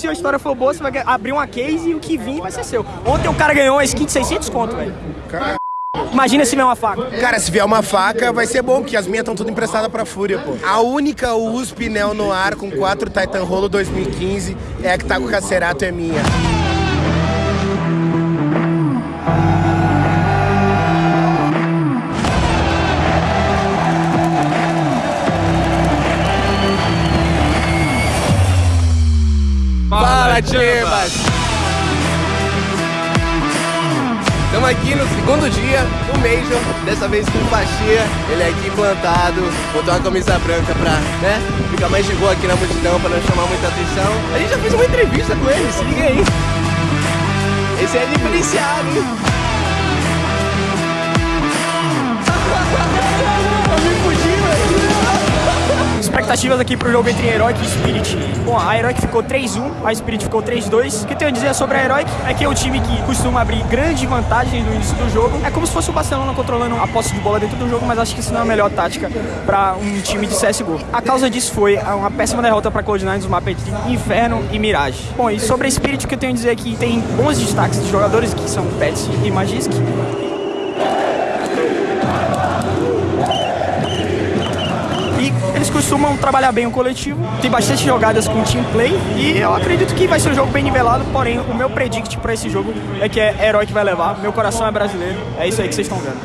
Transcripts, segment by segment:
se a história for boa, você vai abrir uma case e o que vir vai ser seu. Ontem o cara ganhou uma skin de 600 conto, velho. Imagina se vier uma faca. Cara, se vier uma faca, vai ser bom, porque as minhas estão tudo emprestadas pra Fúria, pô. A única USP Neo Noir com 4 Titan Rolo 2015 é a que tá com o Cacerato, é minha. Fala, Timbas! Estamos aqui no segundo dia do Major, dessa vez com o Faxia. Ele é aqui plantado, botou uma camisa branca pra né, ficar mais de boa aqui na multidão, pra não chamar muita atenção. A gente já fez uma entrevista com ele, se liga aí. Esse é diferenciado, hein? Expectativas aqui pro jogo entre Heroic e Spirit. Bom, a Heroic ficou 3-1, a Spirit ficou 3-2. O que eu tenho a dizer sobre a Heroic é que é um time que costuma abrir grande vantagem no início do jogo. É como se fosse o Barcelona controlando a posse de bola dentro do jogo, mas acho que isso não é a melhor tática para um time de CSGO. A causa disso foi uma péssima derrota para Cloud9 nos mapas de Inferno e Mirage. Bom, e sobre a Spirit, o que eu tenho a dizer é que tem bons destaques de jogadores que são Pets e Magisk. Costumam trabalhar bem o coletivo, tem bastante jogadas com team play e eu acredito que vai ser um jogo bem nivelado, porém o meu predict para esse jogo é que é herói que vai levar. Meu coração é brasileiro, é isso aí que vocês estão vendo.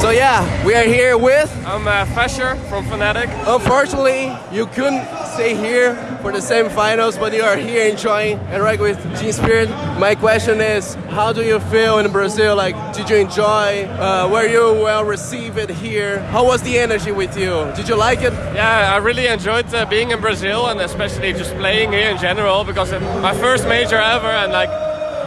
So yeah, we are here with I'm uh, Fesher from Fnatic. Unfortunately, you couldn't stay here for the semifinals, but you are here enjoying and right with Team Spirit. My question is, how do you feel in Brazil? Like, did you enjoy? Uh, were you well received here? How was the energy with you? Did you like it? Yeah, I really enjoyed uh, being in Brazil and especially just playing here in general because it's my first major ever and like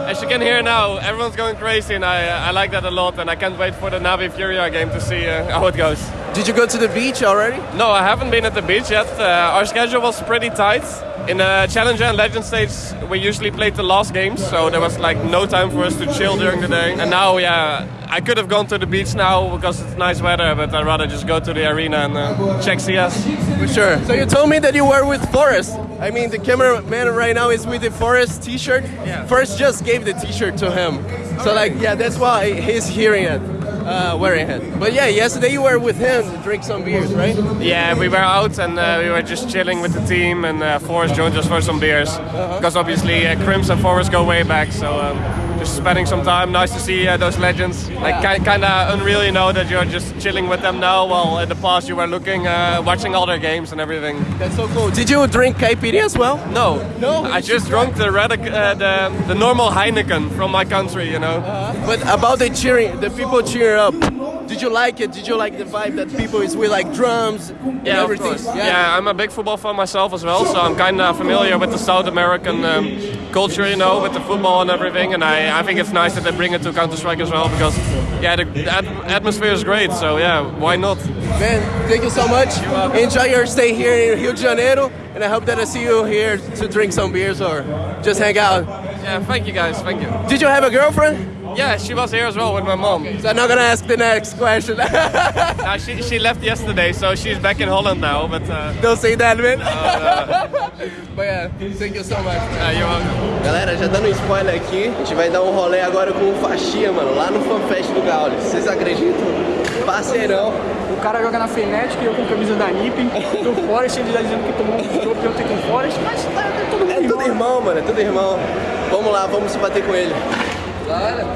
as you can hear now, everyone's going crazy, and I, I like that a lot. And I can't wait for the Navi Furia game to see uh, how it goes. Did you go to the beach already? No, I haven't been at the beach yet. Uh, our schedule was pretty tight. In the Challenger and Legend stage, we usually played the last games, so there was like no time for us to chill during the day. And now, yeah, I could have gone to the beach now because it's nice weather, but I'd rather just go to the arena and uh, check CS. For sure. So you told me that you were with Forrest. I mean, the cameraman right now is with the Forrest T-shirt. Yeah. Forrest just gave the T-shirt to him. So like, yeah, that's why he's hearing it, uh, wearing it. But yeah, yesterday you were with him to drink some beers, right? Yeah, we were out and uh, we were just chilling with the team, and uh, Forrest joined us for some beers because obviously uh, Crims and Forrest go way back. So um, just spending some time. Nice to see uh, those legends. Like kind of unreal, you know, that you're just chilling with them now. While in the past you were looking, uh, watching all their games and everything. That's so cool. Did you drink KPD as well? No, No? I just drank the red, uh, the the normal Heineken from my country, you know. But about the cheering, the people cheer up. Did you like it? Did you like the vibe that people is with like drums and Yeah, of everything? course. Yeah. I'm a big football fan myself as well, so I'm kind of familiar with the South American um, culture, you know, with the football and everything. And I, I think it's nice that they bring it to Counter Strike as well because, yeah, the, the at- atmosphere is great. So yeah, why not? Man, thank you so much. Enjoy your stay here in Rio de Janeiro, and I hope that I see you here to drink some beers or just hang out. Yeah, thank you guys, thank you. Did you have a girlfriend? Yeah, she was here as well with my mom. So I'm not gonna ask the next question. Uh, she, she left yesterday, so she's back in Holland now. But uh, Don't say that, man. But yeah, thank you so much. uh, you're welcome. Galera, já dando um spoiler aqui, a gente vai dar um rolê agora com o Faxia, mano, lá no FanFest do Gaules. Vocês acreditam? Parceirão. O cara joga na Fnatic e eu com a camisa da NiP. Do Forest, ele tá dizendo que tomou um jogo ontem com o Forest, mas tá, é todo mundo É tudo irmão, mano, é tudo irmão. Vamos lá, vamos se bater com ele. Galera,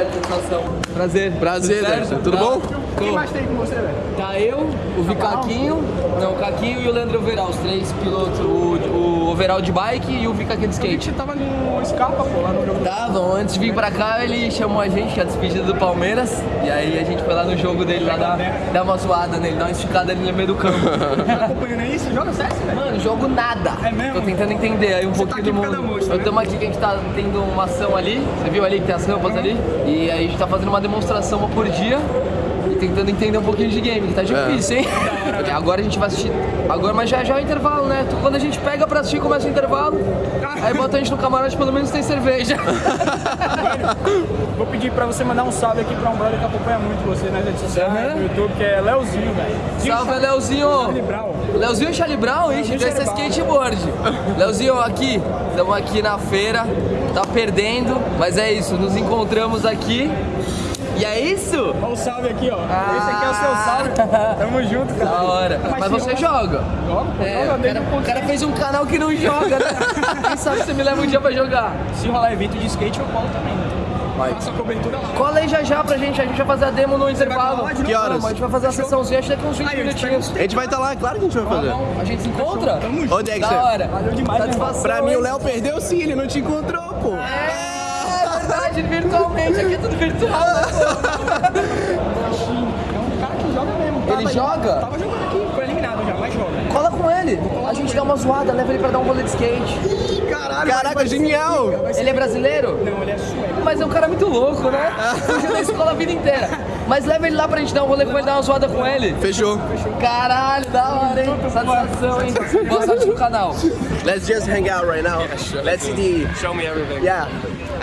é satisfação. Prazer. Prazer, Tudo. Tudo Tá? bom? Quem mais tem com você, velho? Tá eu, o Vicaquinho, não, o Caquinho e o Leandro Overal, os três pilotos, o, o Overal de bike e o Vicaquinho de skate. Você tava no Scarpa, pô, lá no jogo. Estavam, antes de vir pra cá, ele chamou a gente, que é a despedida do Palmeiras, e aí a gente foi lá no jogo dele, lá dar, dar uma zoada nele, dar uma esticada nele no meio do campo. Tá acompanhando? Você joga CS, velho? Mano, jogo nada. É mesmo? Tô tentando entender aí um pouquinho aqui do por causa mundo. Eu né? tamo aqui que a gente tá tendo uma ação ali. Você viu ali que tem as rampas ali? E aí a gente tá fazendo uma demonstração uma por dia. E tentando entender um pouquinho de game, que tá difícil, hein? Ok, Agora a gente vai assistir. Agora, mas já, já é o intervalo, né? Quando a gente pega pra assistir, começa o intervalo. Aí bota a gente no camarote, pelo menos tem cerveja. Vou pedir pra você mandar um salve aqui pra um brother que acompanha muito você nas redes sociais, Aham. no YouTube, que é Leozinho, velho. Salve, Leozinho! Charlie Brown. Leozinho Charlie Brown, hein? Leozinho Desse skateboard. Leozinho, aqui, estamos aqui na feira, tá perdendo, mas é isso, nos encontramos aqui. E é isso? Olha o salve aqui, ó. Esse aqui é o seu salve. Tamo junto, cara. Da hora. Mas você joga? Joga, pô, É, joga cara, o cara fez um canal que não joga, né? Quem sabe você me leva um dia pra jogar? Se rolar evento de skate, eu colo também, né? Vai. Faça a cobertura lá. Cola aí já já pra gente, a gente vai fazer a demo no intervalo. de Que horas? Vamos, a gente vai fazer a sessãozinha, acho que daqui uns 20 Aí, eu te minutinhos. A gente vai estar lá, claro que a gente vai fazer. A gente se encontra? Tamo junto. Ô, Dexter. Da hora. Valeu demais, Satisfação, Pra mim, hein? o Léo perdeu sim, ele não te encontrou, pô. É verdade, virtualmente, aqui é tudo virtual? É um cara que joga mesmo. Ele Tava- joga? Tava jogando aqui, foi eliminado já, mas joga. Cola com ele. A gente dá uma zoada, leva ele pra dar um rolê de skate. Caralho, Caraca, genial. Ele é brasileiro? Não, ele é sueco. Mas é um cara muito louco, né? Fugiu da escola a vida inteira. Mas leva ele lá pra gente dar um rolê com ele, dar uma zoada com ele. Fechou. Caralho, da hora, hein? Satisfação, hein? Boa sorte no canal. Let's just hang out right now. Let's see the. Show me everything. Yeah.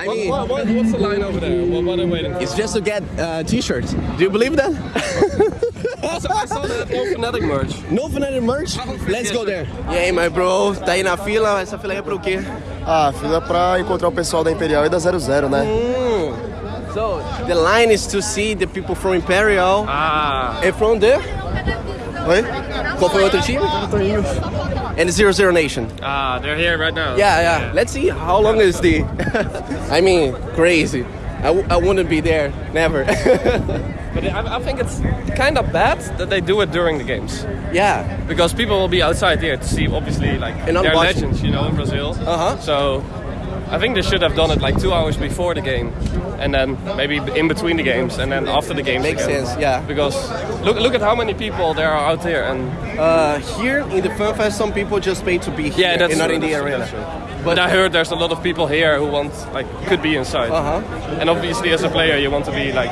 I mean, What, what, what's the line over there? What, what are waiting for? it's just to get uh, t-shirts. Do you believe that? Also, I saw that no Fnatic merch. no Fnatic merch? Let's go there. E aí, my bro? Tá aí na fila? Essa fila aí é pro quê? Ah, fila pra encontrar o pessoal da Imperial e da 00, né? So, the line is to see the people from Imperial. Ah. And from there? Oi? Qual foi o outro time? And Zero Zero Nation. Ah, they're here right now. Yeah, yeah. Let's see how long is the. I mean, crazy. I, w- I wouldn't be there, never. But I, I think it's kind of bad that they do it during the games. yeah, Because people will be outside here to see, obviously, like, And they're legends, you know, in Brazil. Uh-huh. So, I think they should have done it like two hours before the game. And then maybe in between the games, and then after the games Makes again. sense, yeah. Because look, look at how many people there are out here, and uh, here in the Fun Fest, some people just pay to be here yeah, that's and not true, in the that's true, arena. that's true. But I heard there's a lot of people here who want, like, could be inside. Uh-huh. And obviously, as a player, you want to be like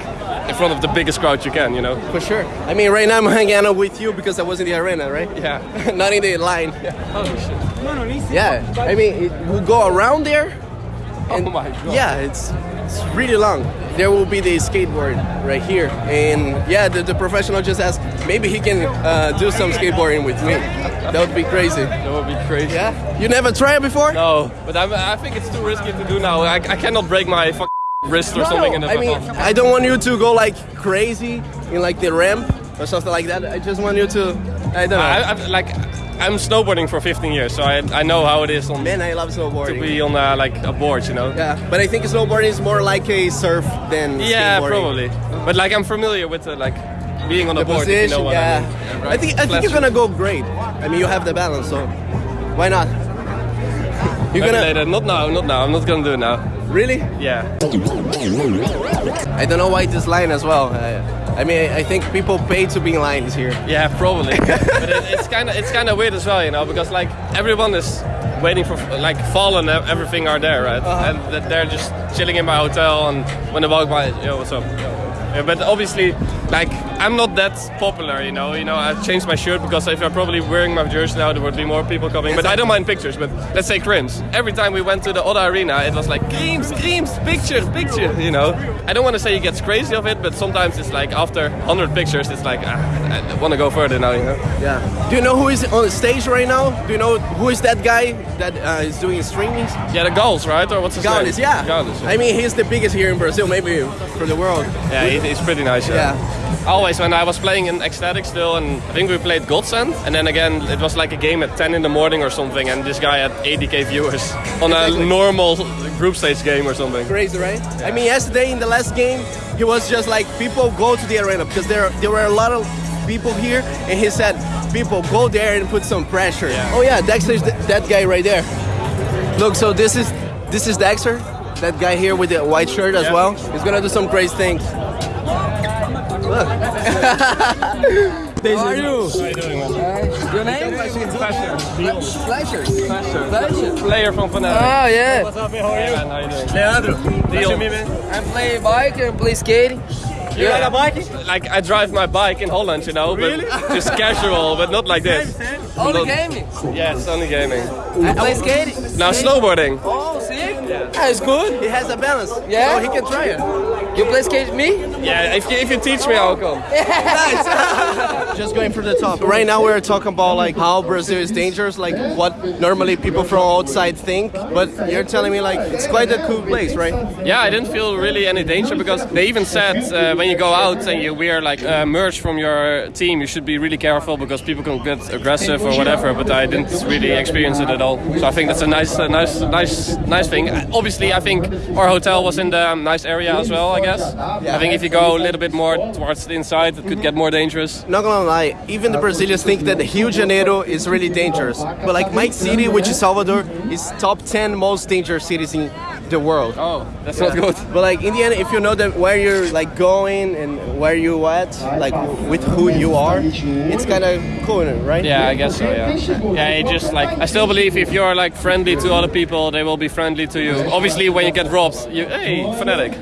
in front of the biggest crowd you can, you know. For sure. I mean, right now I'm hanging out with you because I was in the arena, right? Yeah. not in the line. Yeah. Oh shit. Mano, nem sei. Yeah, I mean, it will go around there. Oh my god. Yeah, it's it's really long. There will be the skateboard right here, and yeah, the, the professional just asked maybe he can uh, do some skateboarding with me. That would be crazy. That would be crazy. Yeah, you never tried before? No, but I'm, I think it's too risky to do now. I, I cannot break my wrist or something in the I mean, I don't want you to go like crazy in like the ramp or something like that. I just want you to, I don't know. I, I, like I'm snowboarding for 15 years, so I, I know how it is on Man, I love snowboarding. to be on uh, like a board, you know. yeah, but I think snowboarding is more like a surf than Yeah, probably. But like I'm familiar with the, like being on a The board. if you position, know what yeah. I mean. Yeah, I think I think you're gonna go great. I mean, you have the balance, so why not? You're gonna later. Not now. Not now. I'm not gonna do it now. really? Yeah. I don't know why this line as well. I, I mean, I think people pay to be in lines here. Yeah, probably. but it, it's kind of it's kind of weird as well, you know, because like everyone is waiting for like Fall and everything are there, right? Uh-huh. And they're just chilling in my hotel, and when they walk by, yo, what's up? Yeah, but obviously, like I'm not that popular, you know. You know, I changed my shirt because if I'm probably wearing my jersey now, there would be more people coming. But I don't mind pictures. But let's say Crims. Every time we went to the other arena, it was like Crims, Crims, pictures, pictures. You know, I don't want to say he gets crazy of it, but sometimes it's like after 100 pictures, it's like ah, I want to go further now. You know. Yeah. Do you know who is on the stage right now? Do you know who is that guy that uh, is doing streamings? Yeah, the Gauls, right? Or what's his Gaules, name? yeah. Gaules. I mean, he's the biggest here in Brazil, maybe for the world. yeah, he's pretty nice. Yeah. Yeah. Always when I was playing in Ecstatic still, and I think we played Godsend, and then again it was like a game at 10 in the morning or something, and this guy had 80k viewers on Exactly. a normal group stage game or something. Crazy, right? I mean, yesterday in the last game, he was just like, people go to the arena because there there were a lot of people here, and he said, people go there and put some pressure. Yeah. Oh yeah, Dexter's th- that guy right there. Look, so this is this is Dexter, that guy here with the white shirt as Yeah. well. He's gonna do some crazy things. Look. How are you? How you doing, man? Your name? Flasher. Flasher. Flasher. Player from Fnatic. Ah, yeah. What's up, Man, how are you Leonardo. How you doing? Leandro. Deal. I play bike and play skating. You ride a bike? Like I drive my bike in Holland, you know, Really? but just casual, but not like this. Only Not- game? Yeah, it's only gaming. You play skate? Now snowboarding. Oh, sick. Yeah, it's good. He has a balance, Yeah? so he can try it. You play skate with me? Yeah, if you, if you teach me, I'll come. Nice. Just going for the top. Right now we're talking about like how Brazil is dangerous, like what normally people from outside think. But you're telling me like it's quite a cool place, right? Yeah, I didn't feel really any danger because they even said uh, when you go out and you wear like uh, merch from your team, you should be really careful because people can get aggressive or whatever. But I didn't really experience it at all. So I think that's a nice, uh, nice, nice, nice thing. Obviously, I think our hotel was in the um, nice area as well. I guess. I think if you go a little bit more towards the inside, it could get more dangerous. Not gonna lie, even the Brazilians think that Rio de Janeiro is really dangerous. But like my city, which is Salvador, is top 10 most dangerous cities in the world. Oh, that's not good. But like in the end, if you know that where you're like going and where you at, like with who you are, it's kind of cool, right? Yeah, I guess so. Yeah, yeah. It just like I still believe if you're like friendly to other people, they will be friendly to you. Obviously, when you get robbed, you hey fanatic.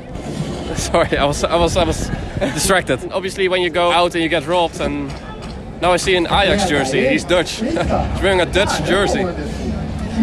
Sorry, I was I was I was distracted. Obviously, when you go out and you get robbed, and now I see an Ajax jersey. He's Dutch. He's wearing a Dutch jersey.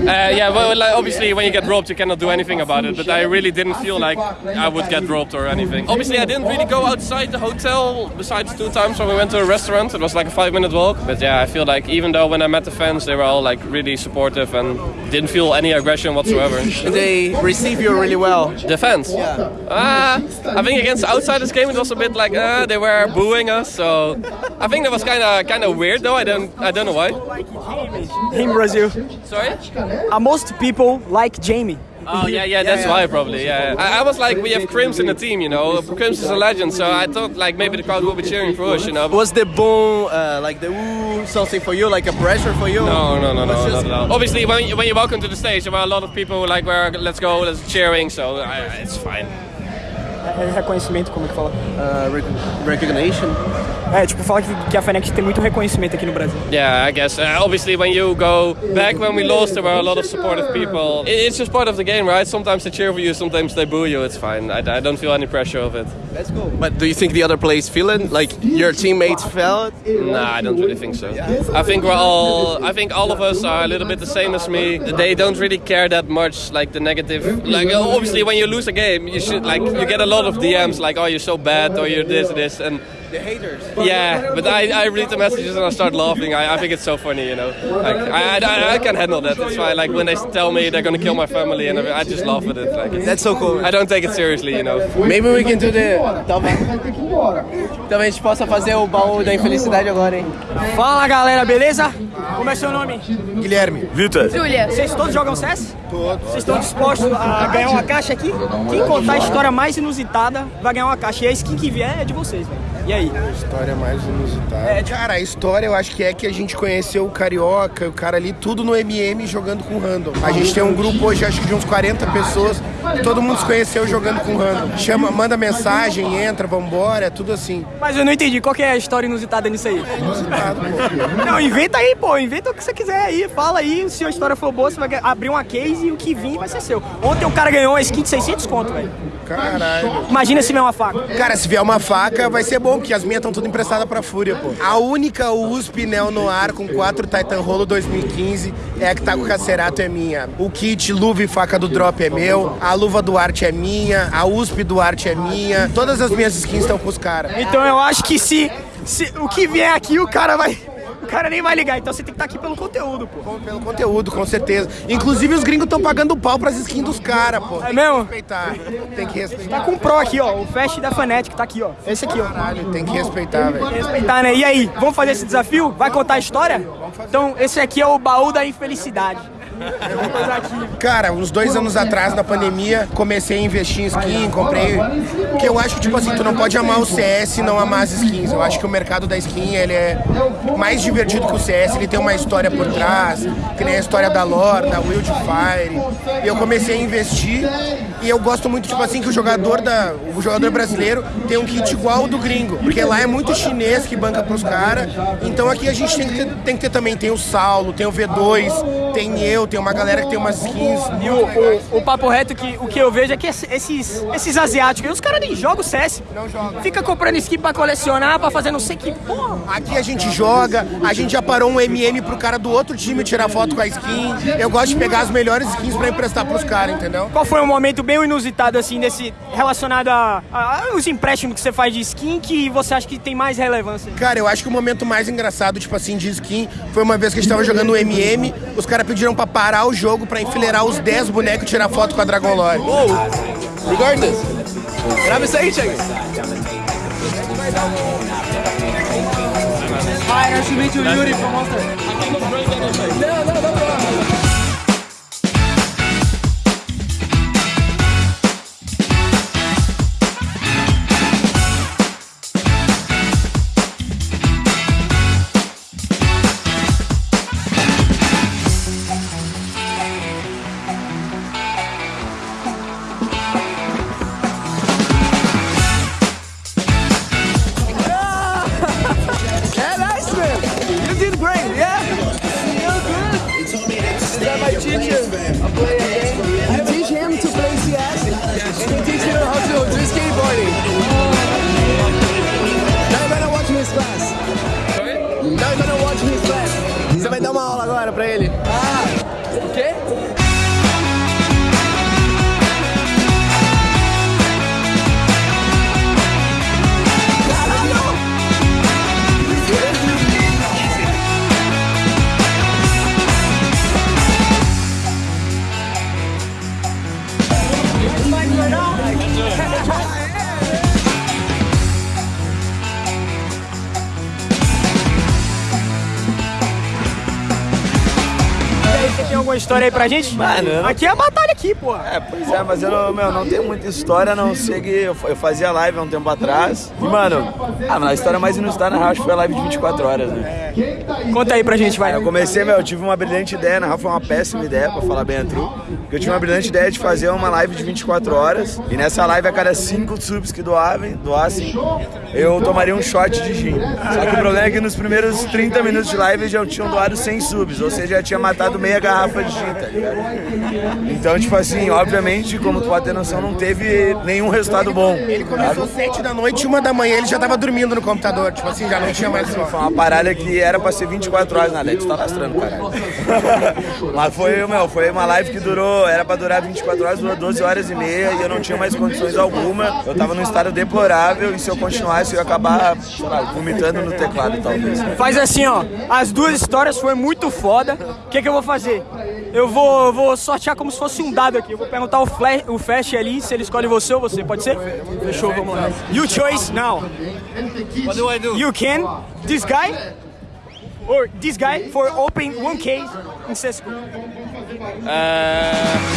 Uh, yeah, well, like, obviously, when you get robbed, you cannot do anything about it. But I really didn't feel like I would get robbed or anything. Obviously, I didn't really go outside the hotel besides two times when we went to a restaurant. It was like a five-minute walk. But yeah, I feel like even though when I met the fans, they were all like really supportive and didn't feel any aggression whatsoever. They receive you really well. The fans? Yeah. Uh, I think against outsiders game, it was a bit like uh, they were booing us. So I think that was kind of kind of weird, though. I don't I don't know why. In Brazil. Sorry. Uh, most people like Jamie. Oh yeah, yeah, that's why probably. Yeah, I, I was like, we have Crims in the team, you know. Crims is a legend, so I thought like maybe the crowd will be cheering for us, you know. Was the boom, uh, like the ooh, something for you, like a pressure for you? No, no, no, no, just- not at all. Obviously, when you, when you walk onto the stage, there were a lot of people like, where let's go, let's cheering, so I, it's fine. É reconhecimento, como é que fala? Uh, rec- recognition. É, tipo, fala que, que a Fnatic tem muito reconhecimento aqui no Brasil. Yeah, I guess. Uh, obviously, when you go back when we lost, there were a lot of supportive people. It, it's just part of the game, right? Sometimes they cheer for you, sometimes they boo you. It's fine. I, I don't feel any pressure of it. That's cool. But do you think the other players feel it? Like your teammates felt? Nah, I don't really think so. I think we're all. I think all of us are a little bit the same as me. They don't really care that much, like the negative. Like obviously, when you lose a game, you should like you get a lot of DMs like, "Oh, you're so bad," or "You're this, this," and The haters. yeah. But I, I read the messages and I start laughing. I, I think it's so funny, you know. Like I, I, I can handle that. That's why, like when they tell me they're gonna kill my family, and I just laugh at it. Like That's so cool. I don't take it seriously, you know. Maybe we can do the. Talvez. Talvez a gente possa fazer o baú da infelicidade agora, hein? Fala galera, beleza? Como é seu nome? Guilherme. Júlia. Vocês todos jogam CS? Todos. Vocês estão dispostos a ganhar uma caixa aqui? Quem contar a história mais inusitada vai ganhar uma caixa. E a skin que vier é de vocês, velho. E aí? História mais inusitada. Cara, a história eu acho que é que a gente conheceu o Carioca, o cara ali, tudo no MM jogando com random. A gente tem um grupo hoje, acho que de uns 40 pessoas, todo mundo se conheceu jogando com random. Chama, manda mensagem, entra, vambora, é tudo assim. Mas eu não entendi. Qual que é a história inusitada nisso aí? Inusitado, pô. Não, inventa aí, pô. Inventa o que você quiser aí. Fala aí. Se a história for boa, você vai abrir uma case e o que vir vai ser seu. Ontem o cara ganhou uma skin de 600 conto, velho. Caralho. Imagina se vier uma faca. Cara, se vier uma faca, vai ser bom, porque as minhas estão tudo emprestadas pra Fúria, pô. A única USP Neo Noir com 4 Titan Rolo 2015 é a que tá com o Cacerato é minha. O kit luva e faca do drop é meu, a luva do arte é minha, a USP do arte é minha. Todas as minhas skins estão com os caras. Então eu acho que se, se o que vier aqui, o cara vai. O cara nem vai ligar. Então você tem que estar aqui pelo conteúdo, pô. Pelo conteúdo, com certeza. Inclusive os gringos estão pagando pau pras skins dos caras, pô. É mesmo? Respeitar. Tem que Tá respeitar. com o Pro aqui, ó. O Fast da Fnatic tá aqui, ó. Esse aqui, ó. Caralho, tem que respeitar, velho. Respeitar, né? E aí, vamos fazer esse desafio? Vai contar a história? Então, esse aqui é o baú da infelicidade. Cara, uns dois anos atrás, na pandemia, comecei a investir em skin, comprei. Porque eu acho que, tipo assim, tu não pode amar o CS e não amar as skins. Eu acho que o mercado da skin, ele é mais divertido que o CS, ele tem uma história por trás, que nem a história da lore, da Wildfire. E eu comecei a investir e eu gosto muito, tipo assim, que o jogador, da, o jogador brasileiro tem um kit igual ao do gringo. Porque lá é muito chinês que banca pros caras. Então aqui a gente tem que, ter, tem que ter também, tem o Saulo, tem o V2, tem eu, tem uma galera que tem umas skins. E o, o, o papo reto que o que eu vejo é que esses, esses asiáticos, os caras nem jogam CS. Não jogam. Fica comprando skin pra colecionar, pra fazer não sei que porra. Aqui a gente joga, a gente já parou um MM pro cara do outro time tirar foto com a skin. Eu gosto de pegar as melhores skins pra emprestar pros caras, entendeu? Qual foi um momento bem inusitado, assim, desse relacionado a, a, a os empréstimos que você faz de skin que você acha que tem mais relevância? Cara, eu acho que o momento mais engraçado, tipo assim, de skin, foi uma vez que a gente tava jogando o MM, os caras pediram pra parar o jogo pra enfileirar os 10 bonecos e tirar foto com a Dragon Lore. Regardless. Grava isso aí, Thiago. Hi, nice to meet you, Yuri from Monster. Não, não, não, não. Cheers. Você tem alguma história aí pra gente? Mano, não- Aqui é a batalha aqui, pô. É, pois é, mas eu não, meu, não tenho muita história, a não sei que eu, eu fazia live há um tempo atrás. E, mano, ah, mas a história mais inusitada na real foi a live de 24 horas, né? Conta aí pra gente, vai. Eu comecei, meu, eu tive uma brilhante ideia, na real foi uma péssima ideia, pra falar bem a true. Porque eu tive uma brilhante ideia de fazer uma live de 24 horas. E nessa live, a cada 5 subs que doavam, doassem, eu tomaria um shot de gin. Só que o problema é que nos primeiros 30 minutos de live já tinham doado 100 subs, ou seja, já tinha matado meia garrafa de gin, tá ligado? Então, tipo assim, obviamente, como tu pode ter noção, não teve nenhum resultado bom. Ele começou 7 da noite, uma da manhã, ele já tava dormindo no computador. Tipo assim, já não tinha mais Foi uma parada que era pra ser 24 horas na LED, tu tá lastrando, caralho. Mas foi, meu, foi uma live que durou, era pra durar 24 horas, durou 12 horas e meia e eu não tinha mais condições alguma. Eu tava num estado deplorável e se eu continuasse eu ia acabar, sei lá, vomitando no teclado talvez. Faz assim, ó. As duas histórias foi muito foda. O que, que eu vou fazer? Eu vou, eu vou sortear como se fosse um dado aqui. Eu vou perguntar o, flash, o Fast ali se ele escolhe você ou você. Pode ser? Fechou, vamos lá. You choice now. What do I do? You can this guy or this guy for open one case in CSGO. Uh,